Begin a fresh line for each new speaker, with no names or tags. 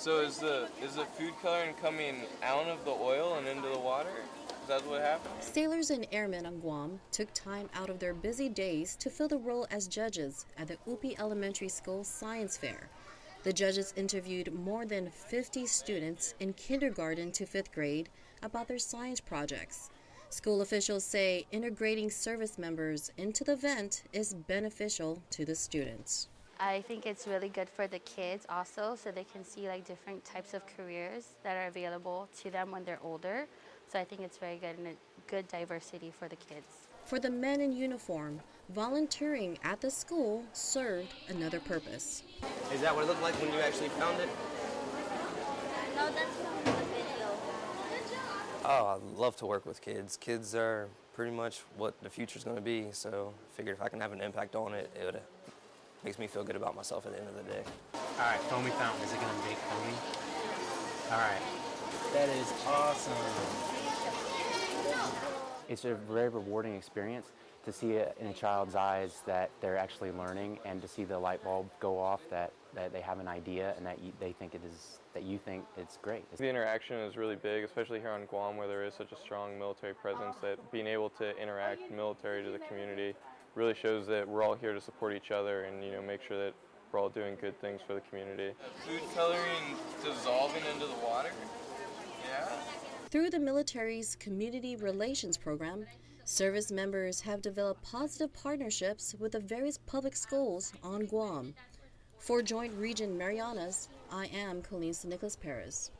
So is the is the food coloring coming out of the oil and into the water? Is that what happened?
Sailors and airmen on Guam took time out of their busy days to fill the role as judges at the Upi Elementary School Science Fair. The judges interviewed more than 50 students in kindergarten to fifth grade about their science projects. School officials say integrating service members into the event is beneficial to the students.
I think it's really good for the kids also so they can see like different types of careers that are available to them when they're older. So I think it's very good and a good diversity for the kids.
For the men in uniform, volunteering at the school served another purpose.
Is that what it looked like when you actually found it?
No, that's from the video.
Oh, I love to work with kids. Kids are pretty much what the future's going to be, so I figured if I can have an impact on it, it would makes me feel good about myself at the end of the day.
All right, foamy fountain. Is it going to be foamy? All right. That is awesome.
It's a very rewarding experience to see it in a child's eyes that they're actually learning and to see the light bulb go off that, that they have an idea and that you, they think it is that you think it's great.
The interaction is really big, especially here on Guam where there is such a strong military presence that being able to interact military to the community really shows that we're all here to support each other and you know make sure that we're all doing good things for the community. Food coloring dissolving into the water? Yeah.
Through the military's community relations program, service members have developed positive partnerships with the various public schools on Guam. For Joint Region Marianas, I am Colleen Nicholas Perez.